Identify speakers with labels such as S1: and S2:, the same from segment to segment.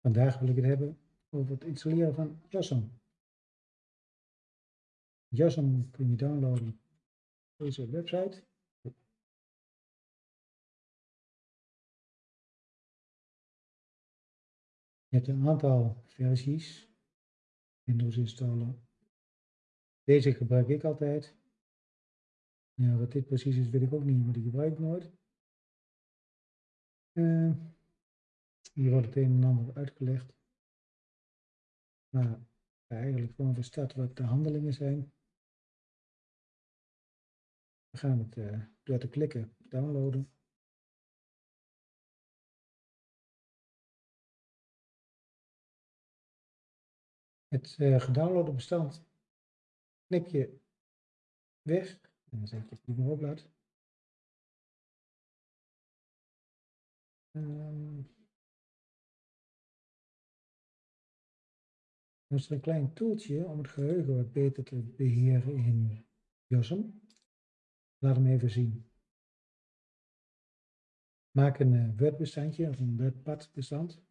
S1: Vandaag wil ik het hebben over het installeren van JASM. JASM kun je downloaden op deze website. Je hebt een aantal versies Windows installer. Deze gebruik ik altijd. Wat dit precies is, weet ik ook niet, maar die gebruik ik nooit. Uh, hier wordt het een en ander uitgelegd. Maar eigenlijk gewoon verstaat wat de handelingen zijn. We gaan het uh, door te klikken downloaden. Het uh, gedownloade bestand knip je weg. En dan zeg je het niet meer oplaat. Um, is er een klein toeltje om het geheugen wat beter te beheren in JOSM. Laat hem even zien. Maak een uh, Word-bestandje of een WordPad-bestand.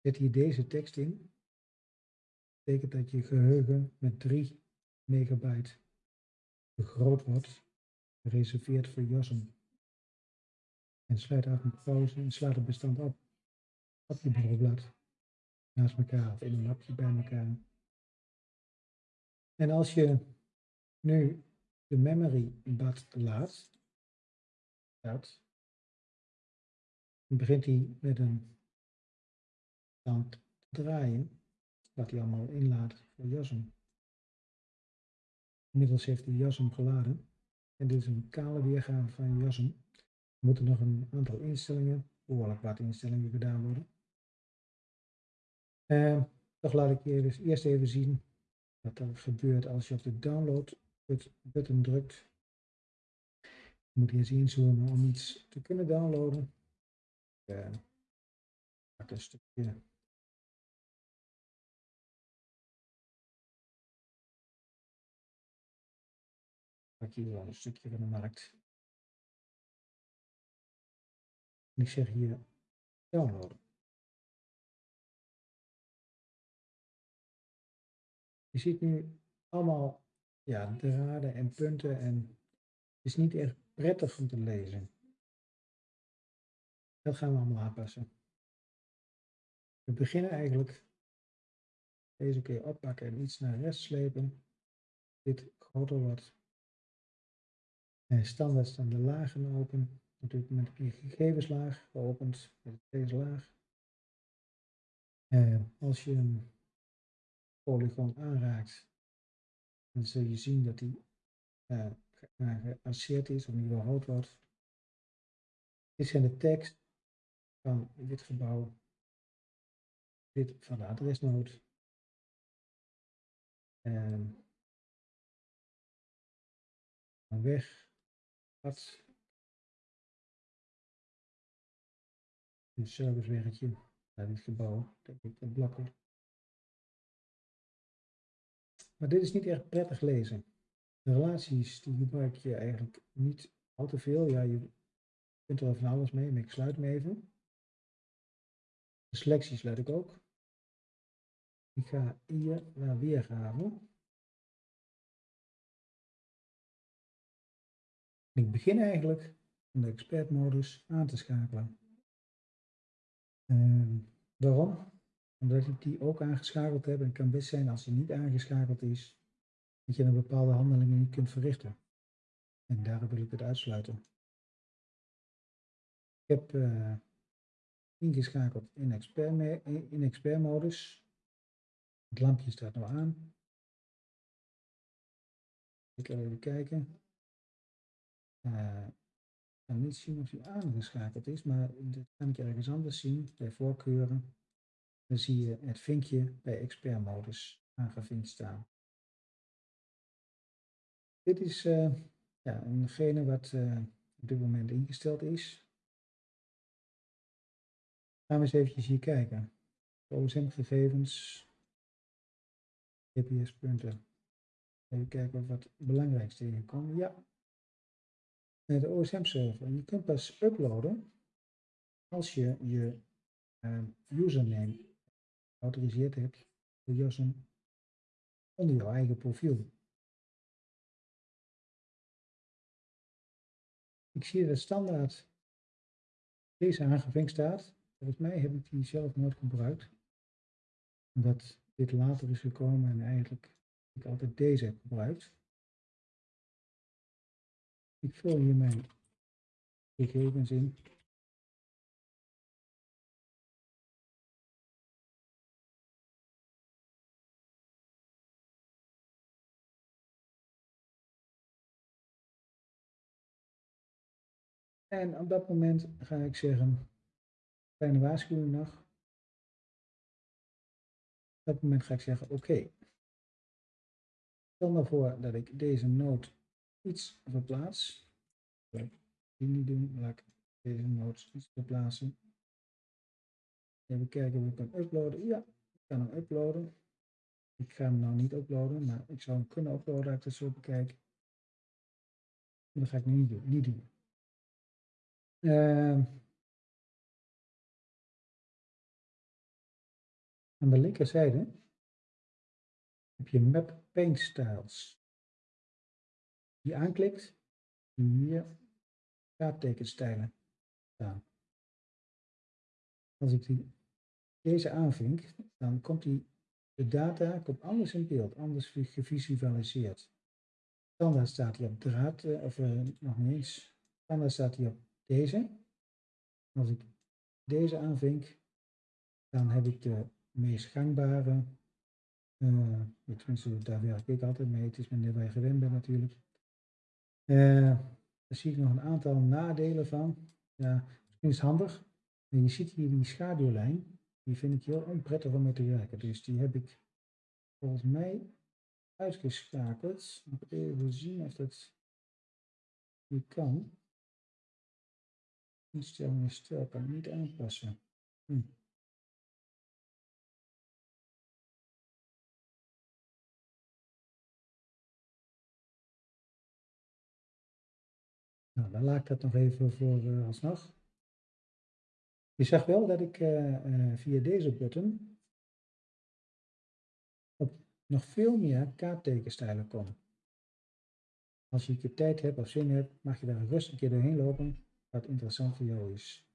S1: Zet hier deze tekst in. Dat betekent dat je geheugen met 3 megabyte vergroot wordt, gereserveerd voor JOSM. En sluit af met pauze en slaat het bestand op op je bureaublad naast elkaar of in een lapje bij elkaar. En als je nu de memory bad laat, dat, begint hij met een stand te draaien, wat hij allemaal inlaat voor JASM. Inmiddels heeft hij JASM geladen. En dit is een kale weergave van JASM. Er moeten nog een aantal instellingen, behoorlijk wat instellingen gedaan worden. Uh, toch laat ik je dus eerst even zien wat er gebeurt als je op de download button drukt. Je moet eens inzoomen om iets te kunnen downloaden. Uh, pak een stukje pak hier wel een stukje van de markt. Ik zeg hier downloaden. Je ziet nu allemaal ja, draden en punten en het is niet echt prettig om te lezen. Dat gaan we allemaal aanpassen. We beginnen eigenlijk deze keer oppakken en iets naar rechts slepen. Dit groter wordt. En standaard staan de lagen open. Natuurlijk met de gegevenslaag geopend met deze laag. Als je polygoon aanraakt, dan zul je zien dat die uh, is of in ieder geval wordt. Dit zijn de tekst van dit gebouw, dit van de adresnood. En dan weg, wat, een serviceweggetje naar dit gebouw, denk ik, de blokken. Maar dit is niet echt prettig lezen. De relaties die gebruik je eigenlijk niet al te veel. Ja, je kunt er van alles mee, maar ik sluit me even. De selectie sluit ik ook. Ik ga hier naar weergave. Ik begin eigenlijk om de expertmodus aan te schakelen. Uh, waarom? Omdat ik die ook aangeschakeld heb en het kan best zijn als die niet aangeschakeld is, dat je een bepaalde handelingen niet kunt verrichten. En daarom wil ik het uitsluiten. Ik heb uh, ingeschakeld in expert, in expert modus. Het lampje staat nu aan. Ik ga even kijken. Uh, ik kan niet zien of hij aangeschakeld is, maar dat kan ik ergens anders zien bij voorkeuren dan zie je het vinkje bij expert modus aangevinkt staan. Dit is uh, ja, wat uh, op dit moment ingesteld is. Gaan we eens eventjes hier kijken. OSM-gegevens, GPS-punten. Even kijken wat belangrijks tegenkomt. Ja, de OSM-server. Je kunt pas uploaden als je je uh, username geautoriseerd hebt voor onder jouw eigen profiel. Ik zie dat standaard deze aangevinkt staat. Volgens mij heb ik die zelf nooit gebruikt. Omdat dit later is gekomen en eigenlijk ik altijd deze heb gebruikt. Ik vul hier mijn gegevens in. En op dat moment ga ik zeggen, kleine waarschuwing nog. Op dat moment ga ik zeggen, oké. Stel nou voor dat ik deze noot iets verplaats. Die niet doen, laat ik deze noot iets verplaatsen. Even kijken of ik kan uploaden. Ja, ik kan hem uploaden. Ik ga hem nou niet uploaden, maar ik zou hem kunnen uploaden als ik het zo bekijk. Maar dat ga ik nu niet doen. Niet doen. Uh, aan de linkerzijde heb je Map Paint Styles. Die aanklikt, hier kaarttekenstijlen staan. Als ik die, deze aanvink, dan komt die, de data komt anders in beeld, anders gevisualiseerd. Standaard staat hij op draad, eh, of uh, nog niet eens, standaard staat hij op deze. Als ik deze aanvink, dan heb ik de meest gangbare, tenminste daar werk ik altijd mee, het is wanneer wij gewend ben natuurlijk. Uh, daar zie ik nog een aantal nadelen van. Ja, misschien is handig. En je ziet hier die schaduwlijn, die vind ik heel onprettig om mee te werken. Dus die heb ik volgens mij uitgeschakeld. Even zien of dat hier kan. Instellingen stijl kan niet aanpassen. Hm. Nou, dan laat ik dat nog even voor uh, alsnog. Je zag wel dat ik uh, uh, via deze button op nog veel meer kaarttekenstijlen kom. Als je een keer tijd hebt of zin hebt, mag je daar rustig een keer doorheen lopen wat interessant voor jou is.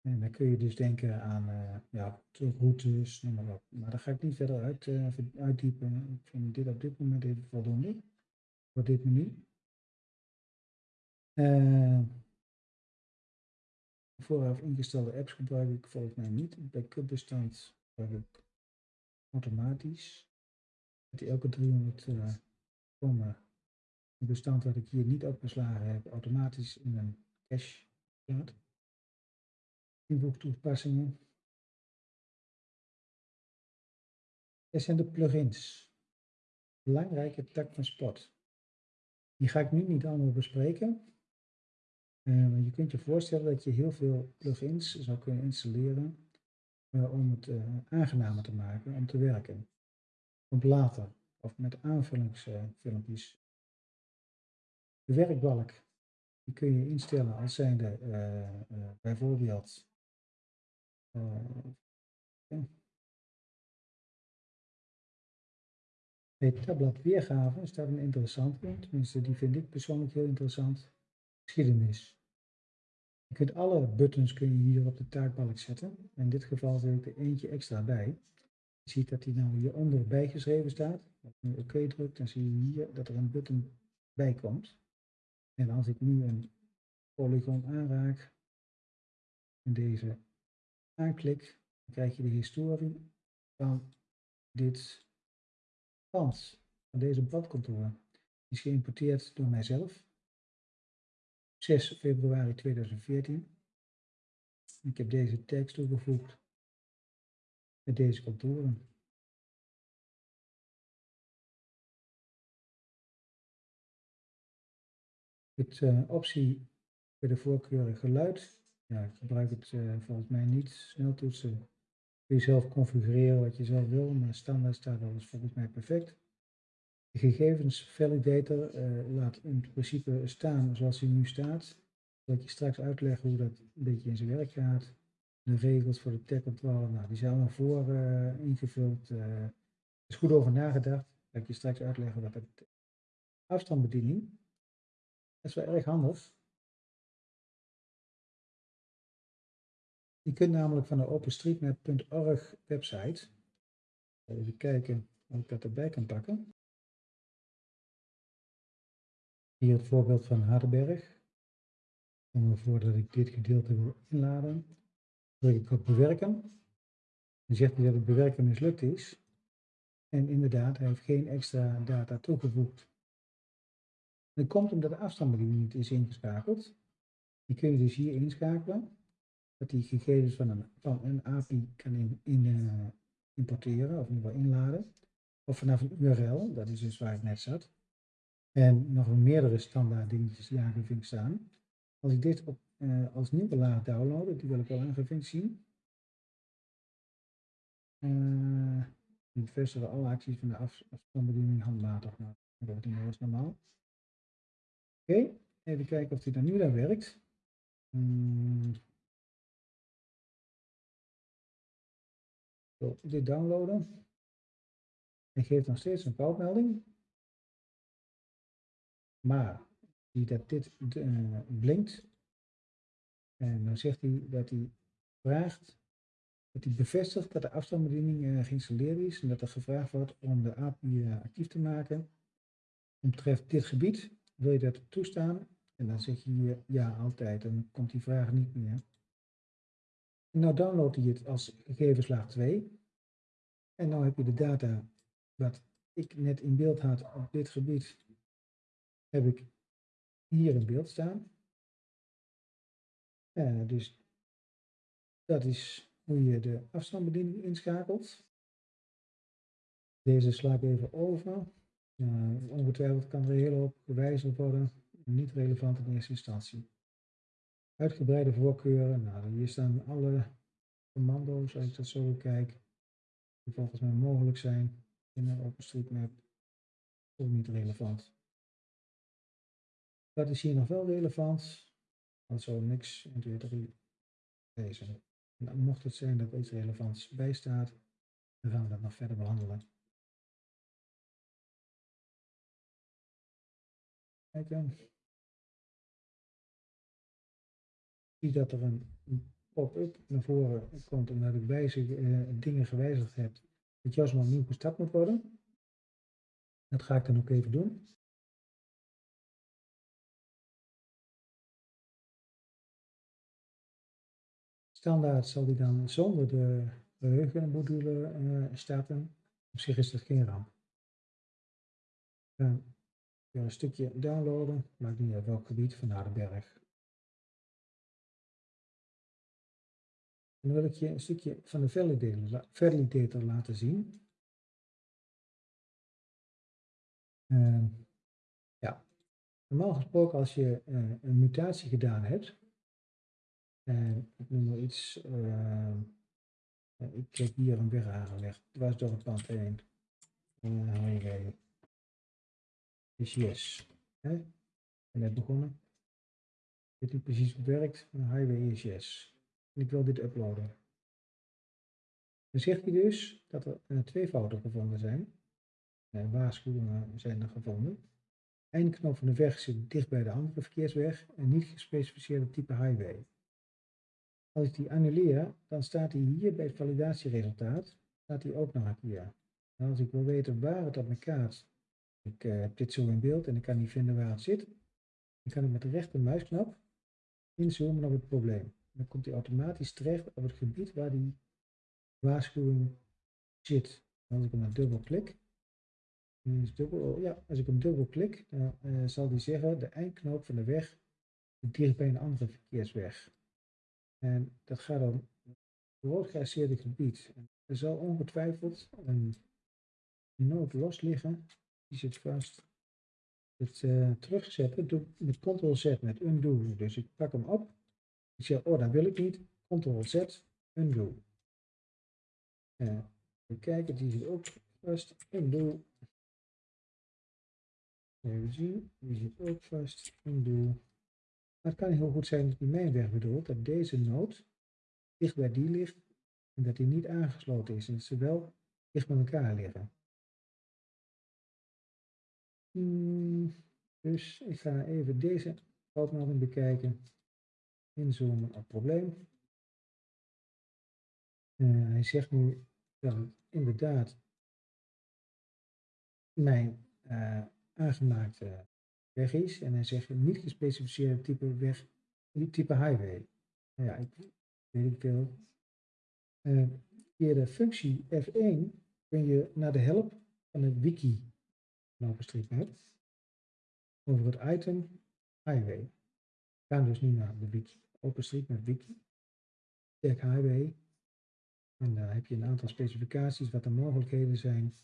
S1: En dan kun je dus denken aan uh, ja, routes, noem maar op. Maar daar ga ik niet verder uit, uh, uitdiepen. Ik vind dit op dit moment even voldoende voor dit menu. Uh, vooraf ingestelde apps gebruik ik volgens mij niet. Backup-bestand gebruik ik automatisch. Die elke 300 uh, komen een bestand dat ik hier niet opgeslagen heb, automatisch in een cache. Dit zijn de plugins. Belangrijke tak van Spot. Die ga ik nu niet allemaal bespreken. Uh, je kunt je voorstellen dat je heel veel plugins zou kunnen installeren uh, om het uh, aangenamer te maken om te werken. Op later of met aanvullingsfilmpjes. De werkbalk die kun je instellen als zijnde uh, bijvoorbeeld bij tabblad weergave staat een interessante, tenminste die vind ik persoonlijk heel interessant, geschiedenis. Je kunt alle buttons kun je hier op de taakbalk zetten. In dit geval zet ik er eentje extra bij. Je ziet dat die nou hieronder bijgeschreven staat. Als je oké OK drukt, dan zie je hier dat er een button bij komt. En als ik nu een polygon aanraak en deze aanklik, dan krijg je de historie van dit pand, van deze bladcontour. Die is geïmporteerd door mijzelf. 6 februari 2014. Ik heb deze tekst toegevoegd met deze contouren. Het uh, optie bij de voorkeur geluid. Ja, ik gebruik het uh, volgens mij niet. Sneltoetsen kun je zelf configureren wat je zelf wil, maar standaard staat alles volgens mij perfect. De gegevens validator uh, laat in principe staan zoals hij nu staat. Dat je straks uitleggen hoe dat een beetje in zijn werk gaat. de regels voor de tech-controle, nou, die zijn allemaal voor ingevuld. Er is goed over nagedacht. Ga ik je straks uitleggen wat het afstandsbediening. Is wel erg handig. Je kunt namelijk van de openstreetmap.org website, even kijken of ik dat erbij kan pakken. Hier het voorbeeld van Hardenberg. Stel me voor dat ik dit gedeelte wil inladen. Druk ik op bewerken. Dan zegt hij dat het bewerken mislukt is. En inderdaad, hij heeft geen extra data toegevoegd. Dat komt omdat de afstandsbediening niet is ingeschakeld. Die kun je dus hier inschakelen. Dat die gegevens van een, van een API kan in, uh, importeren, of in ieder geval inladen. Of vanaf een URL, dat is dus waar het net zat. En nog meerdere standaard dingetjes die aangevinkt staan. Als ik dit op, uh, als nieuwe laad downloaden, die wil ik wel aangevinkt zien. Uh, alle acties van de af, afstandsbediening handmatig. Nou, dat wordt normaal. Oké, even kijken of die dan nu dan werkt. Hmm. Zo, dit downloaden. Hij geeft nog steeds een foutmelding. Maar zie dat dit uh, blinkt. En dan zegt hij dat hij vraagt, dat hij bevestigt dat de afstandsbediening uh, geïnstalleerd is en dat er gevraagd wordt om de API uh, actief te maken. Omtreft dit gebied wil je dat toestaan? En dan zeg je hier ja altijd, dan komt die vraag niet meer. Nou download hij het als gegevenslaag 2. En nu heb je de data wat ik net in beeld had op dit gebied, heb ik hier in beeld staan. Dus dat is hoe je de afstandsbediening inschakelt. Deze sla ik even over. Uh, ongetwijfeld kan er heel hoop gewijzigd worden. Niet relevant in eerste instantie. Uitgebreide voorkeuren. Nou, hier staan alle commando's, als ik dat zo bekijk, die volgens mij mogelijk zijn in een OpenStreetMap. Ook niet relevant. Wat is hier nog wel relevant? Want zo niks, 1, 2, 3, deze. En mocht het zijn dat iets relevants bijstaat, dan gaan we dat nog verder behandelen. Kijken. Zie dat er een pop-up naar voren komt omdat ik wijzig, uh, dingen gewijzigd heb. Dat maar nieuw gestart moet worden. Dat ga ik dan ook even doen. Standaard zal die dan zonder de geheugenmodule uh, starten. Op zich is dat geen ramp. Weer een stukje downloaden, maakt niet uit welk gebied van Hardenberg. En dan wil ik je een stukje van de validator, laten zien. Uh, ja, normaal gesproken als je uh, een mutatie gedaan hebt, en ik noem maar iets. Uh, ik heb hier een weg aangelegd. dwars door het pand heen. Uh, Is yes. Hè? En net begonnen. Weet niet precies werkt. Highway is yes. En ik wil dit uploaden. Dan zegt hij dus dat er uh, twee fouten gevonden zijn. Uh, waarschuwingen zijn er gevonden. Eindknop van de weg zit dicht bij de andere verkeersweg en niet gespecificeerde type highway. Als ik die annuleer, dan staat hij hier bij het validatieresultaat, staat hij ook nog een keer. En als ik wil weten waar het op mijn kaart, ik uh, heb dit zo in beeld en ik kan niet vinden waar het zit, dan kan ik met de rechter muisknop inzoomen op het probleem. Dan komt hij automatisch terecht op het gebied waar die waarschuwing zit. Als ik hem dan dubbel klik, dubbel, oh ja, als ik hem dubbel klik, dan uh, zal hij zeggen de eindknoop van de weg dicht bij een andere verkeersweg. En dat gaat om rood geasseerde gebied. Er zal ongetwijfeld een noot los liggen. Die zit vast. Het uh, terugzetten doe met ctrl-z met undo. Dus ik pak hem op. Ik zeg, oh dat wil ik niet. Ctrl-z, undo. Uh, even kijken, die zit ook vast. Undo. Even zien, die zit ook vast. Undo. Maar het kan heel goed zijn dat die mijn weg bedoelt, dat deze noot dicht bij die ligt en dat die niet aangesloten is en dat ze wel dicht bij elkaar liggen. Hmm, dus ik ga even deze foutmelding bekijken. Inzoomen op het probleem. Uh, hij zegt nu dat inderdaad mijn uh, aangemaakte weg is. En hij zegt niet gespecificeerde type weg, type highway. Nou ja, ik weet ik veel. Uh, via de functie F1 kun je naar de help van het wiki OpenStreetMap over het item highway. We gaan dus nu naar de wiki, OpenStreetMap wiki. Check highway. En daar heb je een aantal specificaties wat de mogelijkheden zijn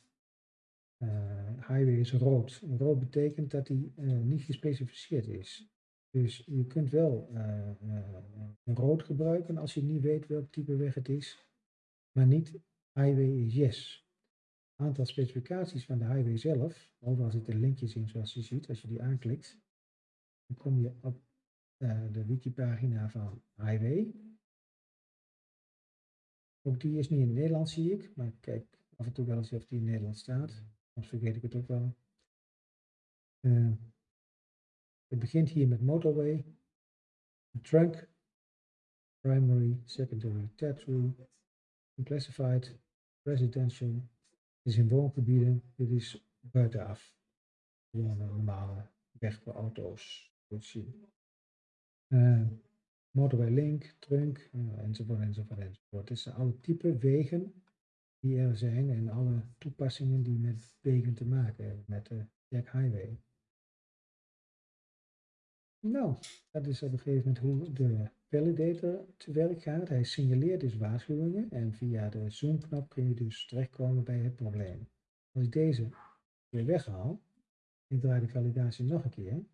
S1: uh, highway is rood. Rood betekent dat die uh, niet gespecificeerd is. Dus je kunt wel uh, rood gebruiken als je niet weet welk type weg het is, maar niet highway is yes. Aantal specificaties van de highway zelf, overal zitten linkjes in zoals je ziet als je die aanklikt, dan kom je op de wikipagina van highway. Ook die is niet in het Nederlands zie ik, maar kijk af en toe wel eens of die in Nederland staat. Soms vergeet ik het ook wel. Uh, het begint hier met motorway, trunk, primary, secondary, tertiary, classified, residential. Is in woongebieden, dit is buitenaf. Gewoon normale weg voor auto's. Uh, motorway link, trunk, uh, enzovoort, enzovoort, enzovoort. Dit zijn alle type wegen die er zijn en alle toepassingen die met wegen te maken hebben, met de Jack Highway. Nou, dat is op een gegeven moment hoe de validator te werk gaat. Hij signaleert dus waarschuwingen en via de zoomknop kun je dus terechtkomen bij het probleem. Als ik deze weer weghaal, ik draai de validatie nog een keer,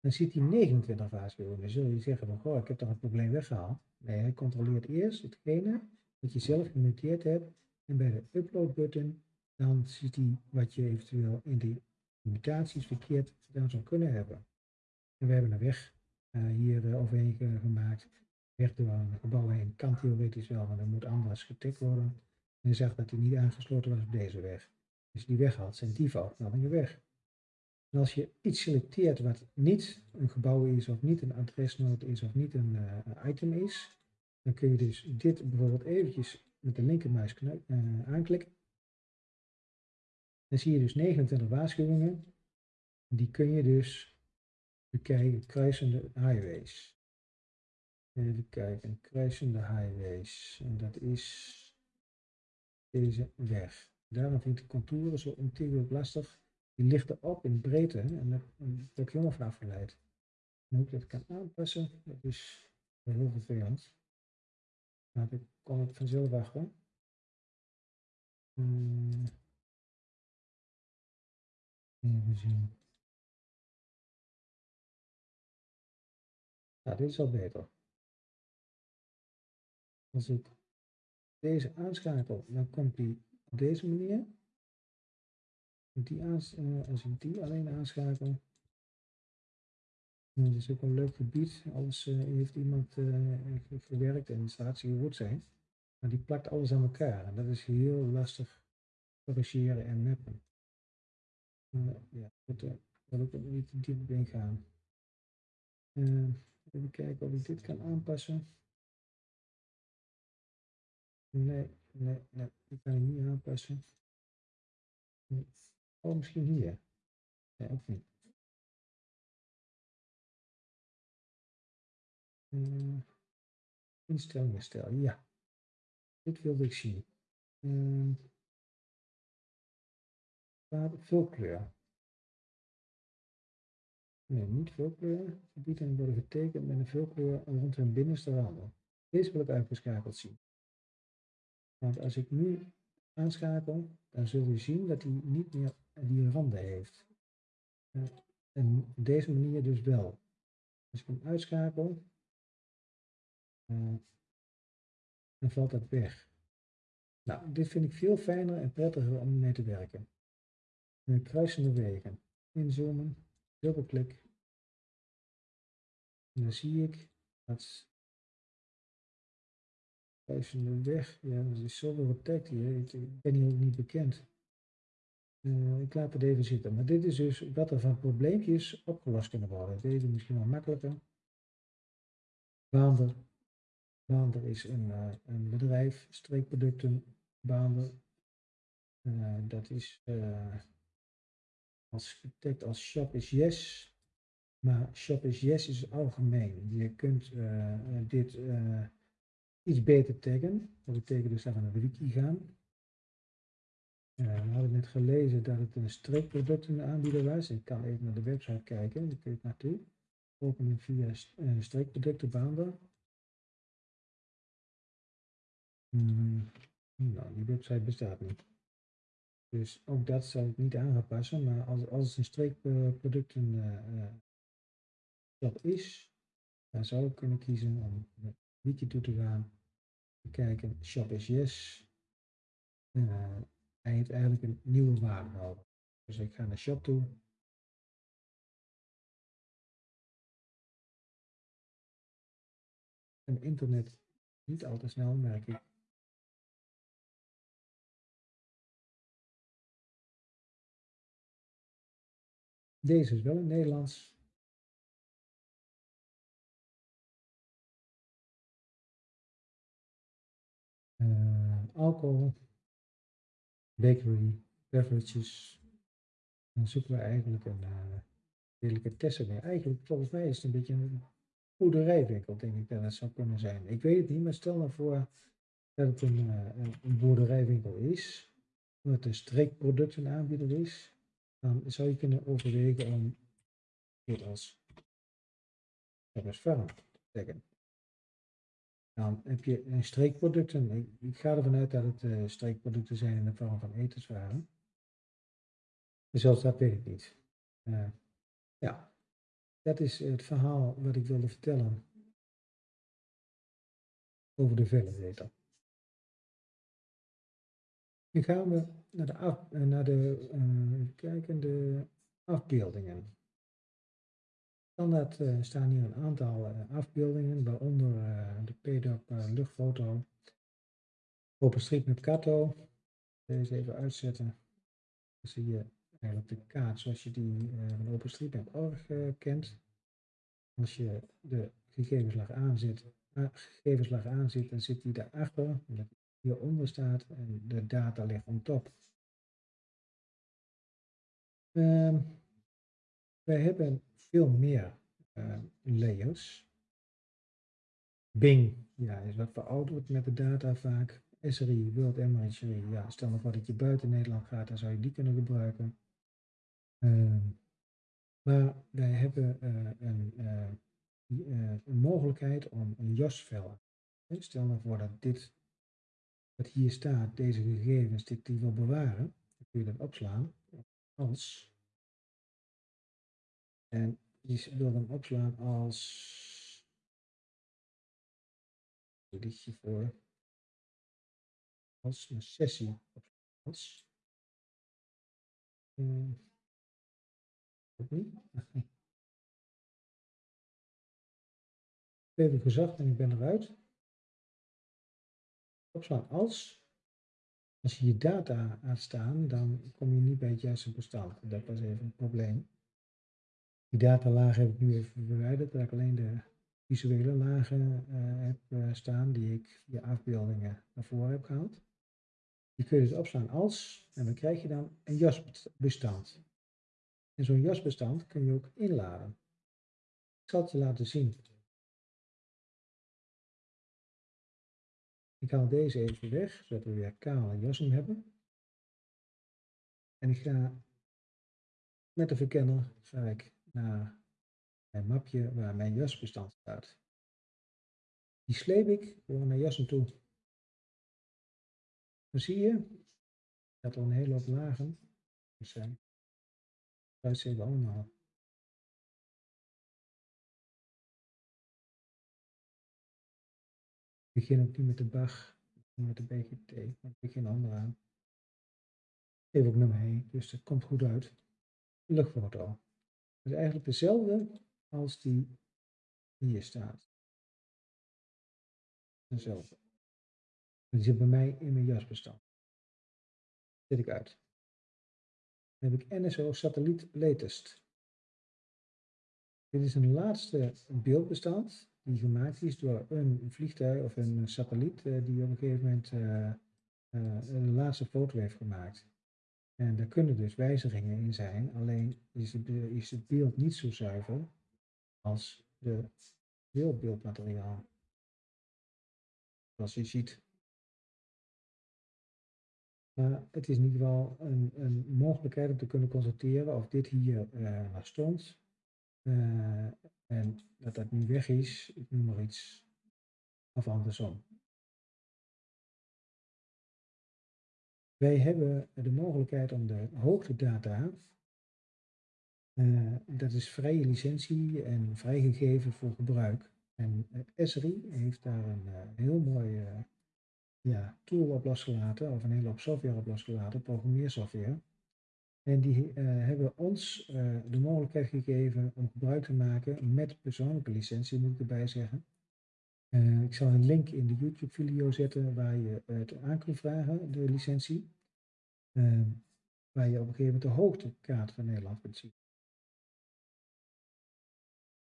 S1: dan ziet hij 29 waarschuwingen. Dan zul je zeggen van, goh, ik heb toch het probleem weggehaald. Nee, hij controleert eerst hetgene wat je zelf genoteerd hebt. En bij de upload button, dan ziet hij wat je eventueel in die mutaties verkeerd gedaan zou kunnen hebben. En we hebben een weg hier uh, overheen gemaakt. Weg door een gebouw heen kan theoretisch wel, maar dan moet anders getikt worden. En zag dat hij niet aangesloten was op deze weg. Dus die weg had, zijn die foutmeldingen weg. En als je iets selecteert wat niet een gebouw is, of niet een adresnoot is, of niet een item is, dan kun je dus dit bijvoorbeeld eventjes met de linkermuis aanklikken. Dan zie je dus 29 waarschuwingen. Die kun je dus bekijken, kruisende highways. Even kijken, kruisende highways. En dat is deze weg. Daarom vind ik de contouren zo ontiegelijk lastig. Die ligt erop in breedte en daar heb ik helemaal van afgeleid. En hoe ik dat kan aanpassen, dat is heel vervelend. Nou, dan kom ik vanzelf achter. Hmm. Even zien. Ja, dit is al beter. Als ik deze aanschakel, dan komt die op deze manier. Die uh, als ik die alleen aanschakel, dat is ook een leuk gebied. Alles uh, heeft iemand uh, gewerkt en staat hier goed zijn. Maar die plakt alles aan elkaar. En dat is heel lastig corrigeren en mappen. Uh, ja, daar wil ik ook niet diep op ingaan. Even kijken of ik dit kan aanpassen. Nee, nee, nee, die kan ik niet aanpassen. Oh, misschien hier. Nee, ook niet. Uh, instellingen stellen, ja. Dit wilde ik zien. Uh, vulkleur. Nee, niet vulkleur. Gebieden worden getekend met een vulkleur rond hun binnenste randen. Deze wil ik uitgeschakeld zien. Want als ik nu aanschakel, dan zul je zien dat hij niet meer die randen heeft. Uh, en op deze manier dus wel. Als ik hem uitschakel, uh, dan valt dat weg. Nou, dit vind ik veel fijner en prettiger om mee te werken. Kruisende wegen. Inzoomen, dubbelklik. Dan zie ik dat Kruisende weg. Ja, er is zoveel tekst hier. Ik ik ben hier ook niet bekend. Eh, ik laat het even zitten. Maar dit is dus wat er van probleempjes opgelost kunnen worden. Deze misschien wel makkelijker. Baander. Baander is een, eh, een bedrijf, streekproducten, Baander. Eh, dat is getagd als shop is yes. Maar shop is yes is algemeen. Je kunt dit iets beter taggen. Dat betekent dus naar de wiki gaan. We hadden net gelezen dat het een streekproductenaanbieder was. Ik kan even naar de website kijken, kun je naartoe. Openen via streekproductenbaander. Hmm, nou, die website bestaat niet. Dus ook dat zou ik niet aan gaan passen, maar als, als het een streekproducten uh, is, dan zou ik kunnen kiezen om naar wiki toe te gaan. Kijken, shop is yes. Hij heeft eigenlijk een nieuwe waarde nodig. Dus ik ga naar shop toe. En internet niet al te snel, merk ik. Deze is wel in Nederlands. Uh, alcohol bakery, beverages. Dan zoeken we eigenlijk een uh, delicatesse mee. Eigenlijk, volgens mij is het een beetje een boerderijwinkel, denk ik dat het zou kunnen zijn. Ik weet het niet, maar stel nou voor dat het een, uh, een boerderijwinkel is, dat het een streekproductenaanbieder is, dan zou je kunnen overwegen om dit als Service te zeggen. Dan heb je een streekproducten. Ik, ga ervan uit dat het uh, streekproducten zijn in de vorm van etenswaren. Dus zelfs dat weet ik niet. Uh, ja, dat is het verhaal wat ik wilde vertellen over de validator. Nu gaan we naar de, af, eh, naar de, uh, kijken, de afbeeldingen. Standaard uh, staan hier een aantal uh, afbeeldingen, waaronder de PDOP luchtfoto, OpenStreetMap Kato. Deze even uitzetten. Dan zie je eigenlijk de kaart zoals je die van OpenStreetMap.org kent. Als je de gegevenslag aanzet, gegevenslag aanzet, dan zit die daarachter, dat hieronder staat en de data ligt on top. Um, wij hebben veel meer uh, layers. Bing ja, is wat verouderd met de data vaak. SRI, World Imagery, ja, stel nog voor dat je buiten Nederland gaat, dan zou je die kunnen gebruiken. Uh, maar wij hebben uh, een, een, mogelijkheid om een JOS-vel. Stel nou voor dat dit, wat hier staat, deze gegevens, dit die wil bewaren, dan kun je dat opslaan. Als. En je wil hem opslaan als. Liedje voor. Als een sessie. Als. Uh, niet. Even gezegd en ik ben eruit. Opslaan als. Als je je data laat staan, dan kom je niet bij het juiste bestand. Dat was even een probleem. Die datalagen heb ik nu even verwijderd, dat ik alleen de visuele lagen uh, heb uh, staan die ik via afbeeldingen naar voren heb gehaald. Die kun je dus opslaan als, en dan krijg je dan een jasbestand. En zo'n jasbestand kun je ook inladen. Ik zal het je laten zien. Ik haal deze even weg, zodat we weer kale jassen hebben. En ik ga met de verkenner ga ik naar mijn mapje waar mijn jasbestand staat. Die sleep ik door naar jassen toe. Dan zie je dat er een hele hoop lagen zijn. Dat zien we allemaal. Begin ook niet met de BAG, met de BGT, maar ik begin onderaan. Even ook nummer 1, dus dat komt goed uit. Luchtfoto is eigenlijk dezelfde als die hier staat. Dezelfde. Die zit bij mij in mijn jasbestand. Zet ik uit. Dan heb ik NSO Satelliet Latest. Dit is een laatste beeldbestand die gemaakt is door een vliegtuig of een satelliet eh, die op een gegeven moment uh, een laatste foto heeft gemaakt. En daar kunnen dus wijzigingen in zijn, alleen is het, is het beeld niet zo zuiver als de beeldbeeldmateriaal. Zoals je ziet. Maar het is in ieder geval een, een mogelijkheid om te kunnen constateren of dit hier uh, stond. En dat dat nu weg is, ik noem maar iets, of andersom. Wij hebben de mogelijkheid om de hoogtedata, uh, dat is vrije licentie en vrijgegeven voor gebruik. En Esri heeft daar een uh, heel mooi ja, tool op losgelaten, of een hele hoop software op losgelaten, programmeersoftware. En die hebben ons de mogelijkheid gegeven om gebruik te maken met persoonlijke licentie, moet ik erbij zeggen. Uh, ik zal een link in de YouTube-video zetten waar je het aan kunt vragen, de licentie. Uh, waar je op een gegeven moment de hoogtekaart van Nederland kunt zien.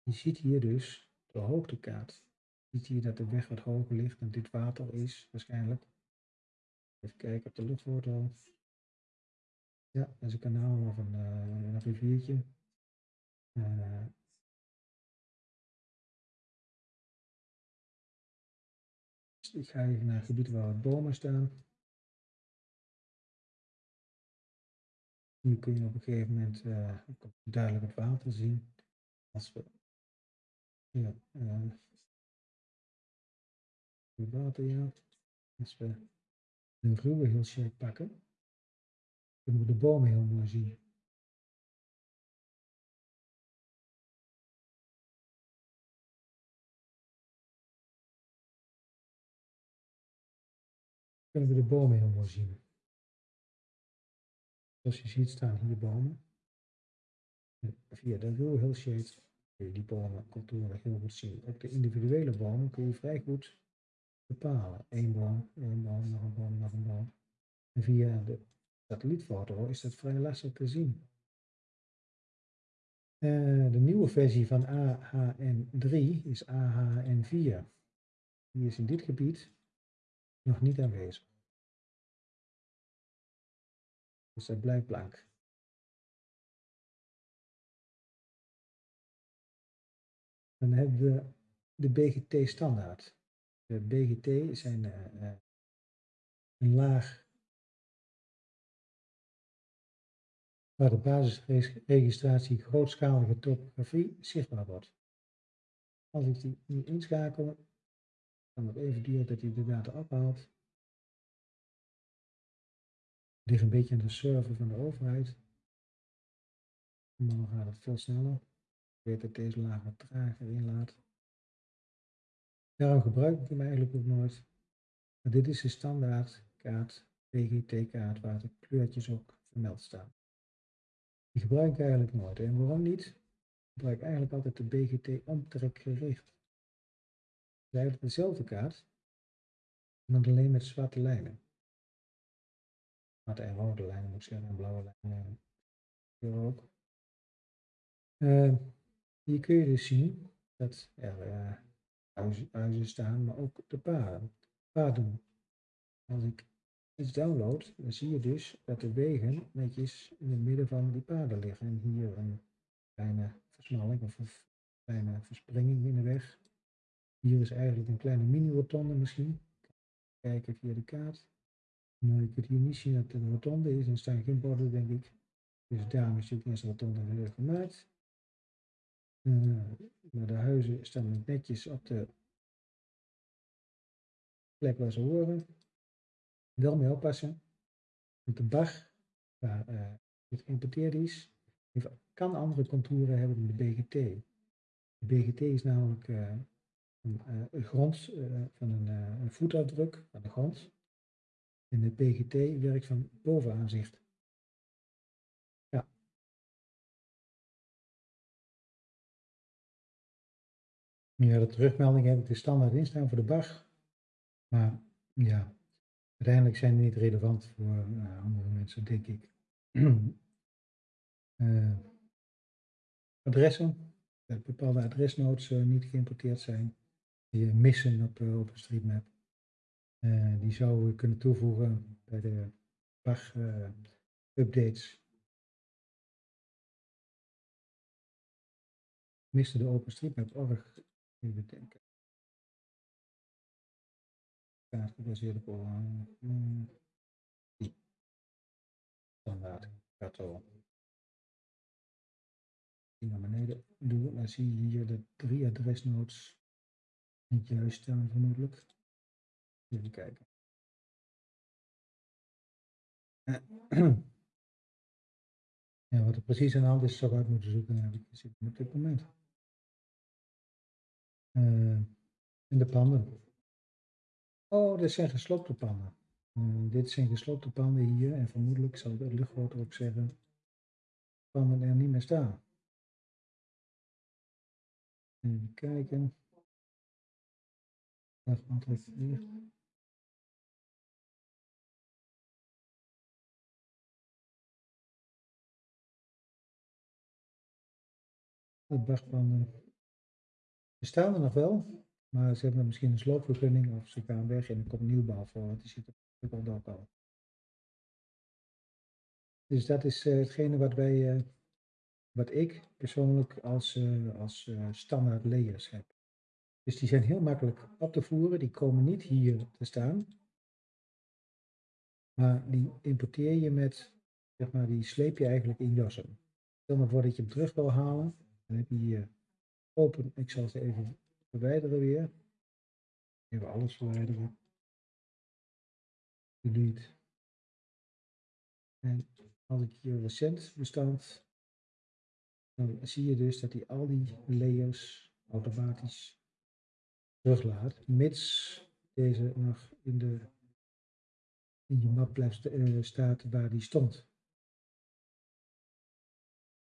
S1: Je ziet hier dus de hoogtekaart. Je ziet hier dat de weg wat hoger ligt en dit water is waarschijnlijk. Even kijken op de luchtfoto. Ja, dat is een kanaal of een, uh, een riviertje. Uh, ik ga even naar het gebied waar wat bomen staan. Hier kun je op een gegeven moment uh, duidelijk het water zien. Als we ja, het water. Als we de ruwe heel shape pakken, kunnen we de bomen heel mooi zien. Kunnen we de bomen heel mooi zien. Zoals je ziet staan hier bomen. En via de heel shade kun je die bomen contouren heel goed zien. Ook de individuele bomen kun je vrij goed bepalen. Eén boom, één boom, nog een boom, nog een boom. En via de satellietfoto is dat vrij lastig te zien. Uh, de nieuwe versie van AHN3 is AHN4. Die is in dit gebied nog niet aanwezig. Dus dat blijft blank. Dan hebben we de BGT standaard. De BGT zijn uh, een laag waar de basisregistratie grootschalige topografie zichtbaar wordt. Als ik die nu inschakel, kan het even duren dat hij de data ophaalt. Het ligt een beetje aan de server van de overheid. Dan gaat het veel sneller. Ik weet dat deze laag wat trager inlaat. Daarom gebruik ik hem eigenlijk ook nooit. Maar dit is de standaard kaart, PGT-kaart, waar de kleurtjes ook vermeld staan. Die gebruik ik eigenlijk nooit. En waarom niet? Ik gebruik eigenlijk altijd de BGT omtrekgericht. Het is eigenlijk dezelfde kaart, maar alleen met zwarte lijnen. Zwarte en rode lijnen moet ik en blauwe lijnen. Hier ook. Uh, hier kun je dus zien dat er uh, huizen, staan, maar ook de paden. paden. Als ik iets download, dan zie je dus dat de wegen netjes in het midden van die paden liggen. En hier een kleine versmalling of een kleine verspringing in de weg. Hier is eigenlijk een kleine mini-rotonde misschien. Kijken via de kaart. Nou, je kunt hier niet zien dat het een rotonde is. Er staan geen borden, denk ik. Dus daarom is natuurlijk eerst rotonde gemaakt. Uh, maar de huizen staan netjes op de plek waar ze horen. Wel mee oppassen. Want de bar waar uh, het geïmporteerd is, kan andere contouren hebben dan de BGT. De BGT is namelijk uh, een, een grond van een, voetafdruk van de grond. En de BGT werkt van bovenaanzicht. Ja. Ja, de terugmelding heb ik de standaard instaan voor de bar. Maar ja, Uiteindelijk zijn die niet relevant voor uh, andere mensen, denk ik. uh, adressen, dat bepaalde adresnodes uh, niet geïmporteerd zijn, die missen op OpenStreetMap. die zouden we kunnen toevoegen bij de PAG-updates. Miste de OpenStreetMap.org, even denken gebaseerd op die standaard kato. Die naar beneden doe, dan zie je hier de drie adresnodes niet juist staan vermoedelijk. Even kijken. Ja, wat er precies aan de hand is, zou ik uit moeten zoeken. ik gezien op dit moment. Uh, in de panden. Oh, dit zijn gesloopte panden. Uh, dit zijn gesloopte panden hier en vermoedelijk zal de luchtfoto ook zeggen panden er niet meer staan. Even kijken. Dag antwoord hier. De er nog wel, maar ze hebben misschien een sloopvergunning of ze gaan weg en er komt nieuwbouw voor, want die zit er ook al. Dus dat is uh, hetgene wat wij, uh, wat ik persoonlijk als, uh, als standaard layers heb. Dus die zijn heel makkelijk op te voeren, die komen niet hier te staan. Maar die importeer je met, zeg maar, die sleep je eigenlijk in jassen. Stel maar voor dat je hem terug wil halen, dan heb je hier open, ik zal ze even verwijderen weer. Even alles verwijderen. Delete. En als ik hier recent bestand, dan zie je dus dat hij al die layers automatisch teruglaat, mits deze nog in, de, in je map blijft uh, staat waar die stond.